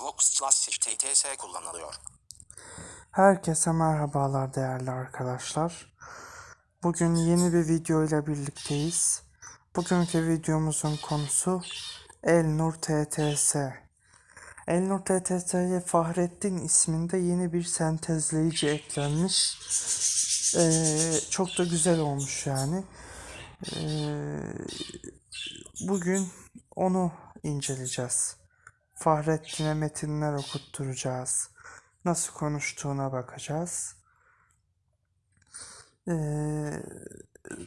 SVOX Classic TTS kullanılıyor. Herkese merhabalar değerli arkadaşlar. Bugün yeni bir video ile birlikteyiz. Bugünkü videomuzun konusu Elnur TTS. Elnur TTS'ye Fahrettin isminde yeni bir sentezleyici eklenmiş. Ee, çok da güzel olmuş yani. Ee, bugün onu inceleyeceğiz. Fahrettin'e metinler okutturacağız. Nasıl konuştuğuna bakacağız. Ee,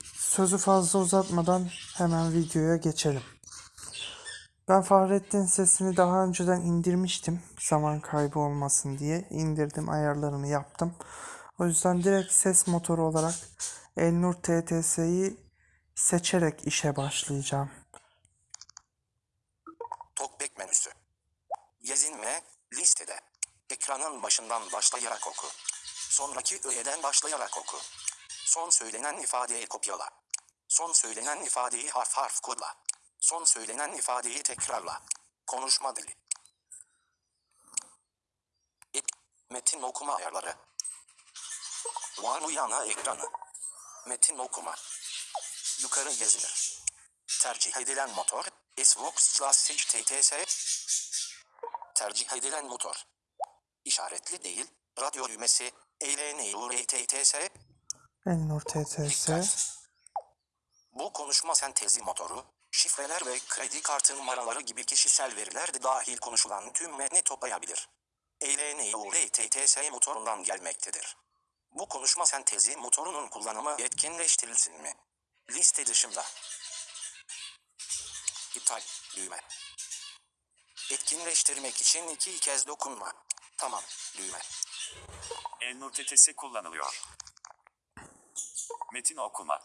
sözü fazla uzatmadan hemen videoya geçelim. Ben Fahrettin sesini daha önceden indirmiştim. Zaman kaybı olmasın diye. indirdim ayarlarını yaptım. O yüzden direkt ses motoru olarak Elnur TTS'yi seçerek işe başlayacağım. Talkback menüsü. Gezinme, listede. Ekranın başından başlayarak oku. Sonraki öğeden başlayarak oku. Son söylenen ifadeyi kopyala. Son söylenen ifadeyi harf harf kodla. Son söylenen ifadeyi tekrarla. Konuşma dili. Ek, metin okuma ayarları. Var yana ekranı. Metin okuma. Yukarı gezilir. Tercih edilen motor, SVOX Classic TTS. Tercih edilen motor. İşaretli değil, radyo düğmesi, ELNURTTS. Elnur TTS. Dikkat. Bu konuşma sentezi motoru, şifreler ve kredi kartı numaraları gibi kişisel veriler de dahil konuşulan tüm metni toplayabilir. ELNURTTS motorundan gelmektedir. Bu konuşma sentezi motorunun kullanımı yetkinleştirilsin mi? Liste dışında. İptal düğme. Etkinleştirmek için iki kez dokunma. Tamam düğme. Elnur TTS kullanılıyor. Metin okuma.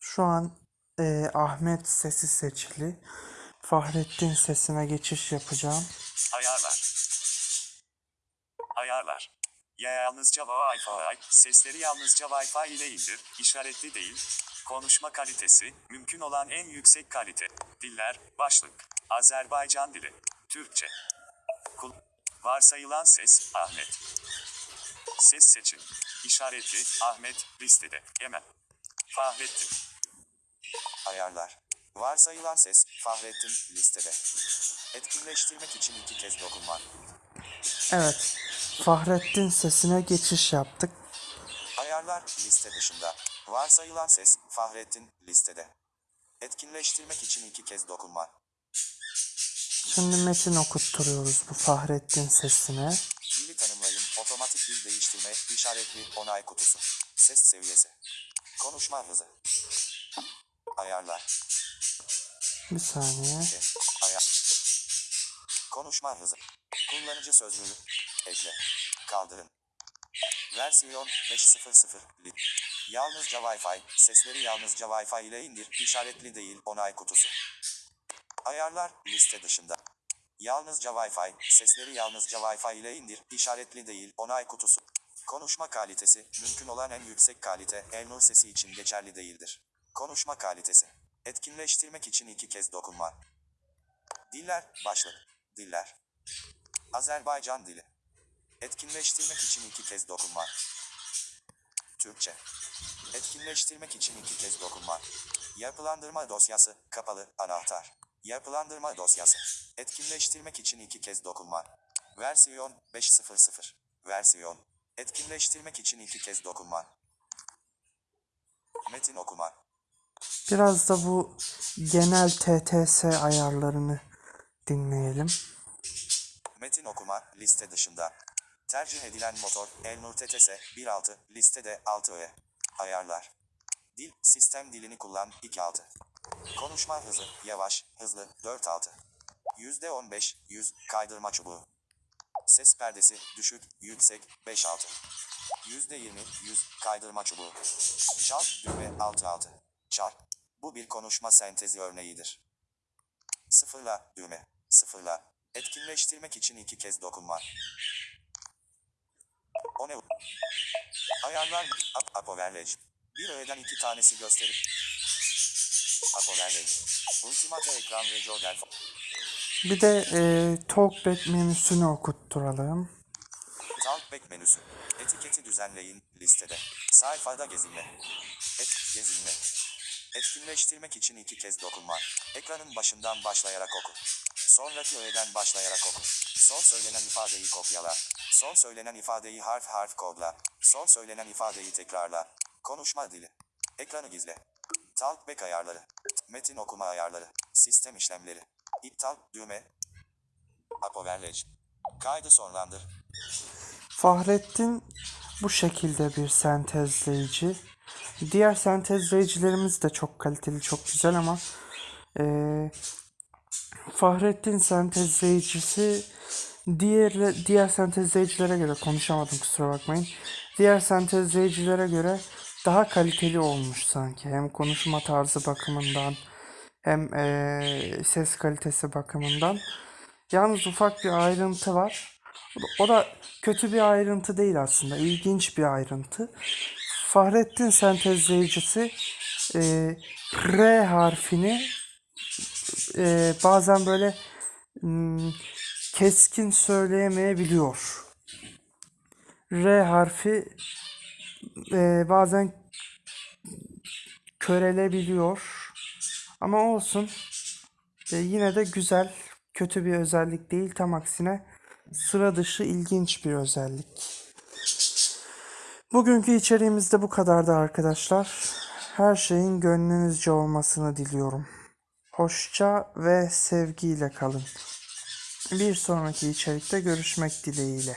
Şu an e, Ahmet sesi seçili. Fahrettin sesine geçiş yapacağım. Ayarlar. Ayarlar. Ya yalnızca Wi-Fi, sesleri yalnızca Wi-Fi ile indir, işaretli değil. Konuşma kalitesi, mümkün olan en yüksek kalite. Diller, başlık. Azerbaycan dili. Türkçe. Kul Varsayılan ses, Ahmet. Ses seçin. İşaretli, Ahmet, listede. Hemen. Fahrettin. Ayarlar. Varsayılan ses, Fahrettin, listede. Etkinleştirmek için iki kez dokunma. Evet. Fahrettin sesine geçiş yaptık. Ayarlar, liste dışında. Varsayılan ses, Fahrettin, listede. Etkinleştirmek için iki kez dokunma. Şimdi metin okutturuyoruz bu Fahrettin sesine. Dili tanımlayın, otomatik dil değiştirme, işaretli, onay kutusu. Ses seviyesi. Konuşma hızı. Ayarlar. Bir saniye. Ayar. Konuşma hızı. Kullanıcı sözlüğü. Ekle. Kaldırın. Versiyon 5.0.0. Li. Yalnızca Wi-Fi. Sesleri yalnızca Wi-Fi ile indir. İşaretli değil. Onay kutusu. Ayarlar liste dışında. Yalnızca Wi-Fi. Sesleri yalnızca Wi-Fi ile indir. İşaretli değil. Onay kutusu. Konuşma kalitesi, mümkün olan en yüksek kalite, Elnur sesi için geçerli değildir. Konuşma kalitesi. Etkinleştirmek için iki kez dokunma. Diller, başlık. Diller. Azerbaycan dili. Etkinleştirmek için iki kez dokunma. Türkçe. Etkinleştirmek için iki kez dokunma. Yapılandırma dosyası, kapalı, anahtar. Yapılandırma dosyası. Etkinleştirmek için iki kez dokunma. Versiyon 5.0.0. Versiyon. Etkinleştirmek için iki kez dokunma. Metin okuma. Biraz da bu genel TTS ayarlarını dinleyelim. Metin okuma liste dışında. Tercih edilen motor Elnur TTS 1.6 listede 6 Ayarlar. Dil sistem dilini kullan 2.6. Konuşma hızı yavaş hızlı 4.6. %15 100 kaydırma çubuğu. Ses perdesi düşük yüksek 5.6. %20 100 kaydırma çubuğu. Çal düğme 6.6. Çal. Bu bir konuşma sentezi örneğidir. Sıfırla düğme. Sıfırla. Etkinleştirmek için iki kez dokunma. O ne? Ayarlar. Ap Apoverlej. Bir öğeden iki tanesi gösterir. Bir de e, Talkback menüsünü okutturalım. Talkback menüsü. Etiketi düzenleyin listede. Sayfada gezinme. Et gezinme. Etkinleştirmek için iki kez dokunma. Ekranın başından başlayarak oku. Sonraki öğeden başlayarak oku. Son söylenen ifadeyi kopyala. Son söylenen ifadeyi harf harf kodla. Son söylenen ifadeyi tekrarla. Konuşma dili. Ekranı gizle. Talkback ayarları. Metin okuma ayarları. Sistem işlemleri. İptal düğme. Apoverlej. Kaydı sonlandır. Fahrettin bu şekilde bir sentezleyici. Diğer sentezleyicilerimiz de çok kaliteli, çok güzel ama eee Fahrettin sentezleyicisi diğer diğer sentezleyicilere göre konuşamadım kusura bakmayın. Diğer sentezleyicilere göre daha kaliteli olmuş sanki. Hem konuşma tarzı bakımından hem eee, ses kalitesi bakımından. Yalnız ufak bir ayrıntı var. O da- kötü bir ayrıntı değil aslında. ilginç bir ayrıntı. Fahrettin sentezleyicisi eee, R harfini eee, bazen böyle hmm, keskin söyleyemeyebiliyor. R harfi eee, bazen körelebiliyor. Ama olsun. E, yine de güzel, kötü bir özellik değil. Tam aksine sıra dışı ilginç bir özellik. Bugünkü içeriğimiz de bu kadardı arkadaşlar. Her şeyin gönlünüzce olmasını diliyorum. Hoşça ve sevgiyle kalın. Bir sonraki içerikte görüşmek dileğiyle.